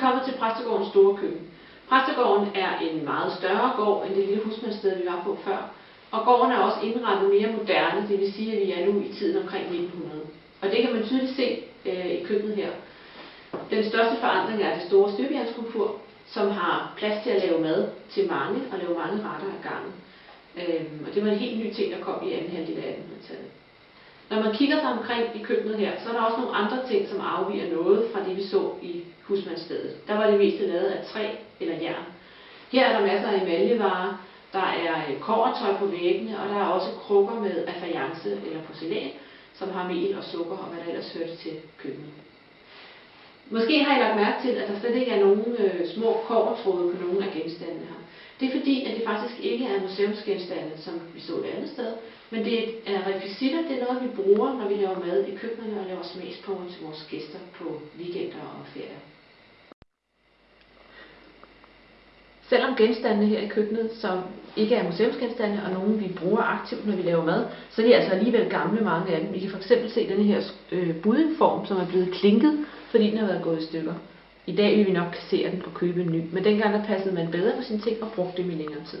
kommet til Præstegårdens store køkken. Præstegården er en meget større gård end det lille husmandssted, vi var på før. Og gården er også indrettet mere moderne, det vil sige, at vi er nu i tiden omkring 1900. Og det kan man tydeligt se øh, i køkkenet her. Den største forandring er det store støbejernskomfur, som har plads til at lave mad til mange og lave mange retter ad gangen. Øhm, og det var en helt ny ting, der kom i anden halvdel af 1800-tallet. Når man kigger sig omkring i køkkenet her, så er der også nogle andre ting, som afviger noget fra det, vi så i husmandsstedet. Der var det meste lavet af træ eller jern. Her er der masser af emaljevarer, der er øh, kovertøj på væggene, og der er også krukker med affayance eller porcelæn, som har mel og sukker og hvad der ellers hørte til køkkenet. Måske har I lagt mærke til, at der slet ikke er nogen øh, små kovertråde på nogen af genstandene her. Det er fordi, at det faktisk ikke er museumsgenstande, som vi så et andet sted, men det er rekvisitter, det er noget, vi bruger, når vi laver mad i køkkenet og laver smagsprøver til vores gæster på weekender og ferier. Selvom genstandene her i køkkenet, som ikke er museumsgenstande og nogen vi bruger aktivt, når vi laver mad, så er de altså alligevel gamle mange af dem. I kan fx se denne her øh, budingform, som er blevet klinket, fordi den har været gået i stykker. I dag vil vi nok kassere den og købe en ny, men dengang der passede man bedre på sine ting og brugte dem i længere tid.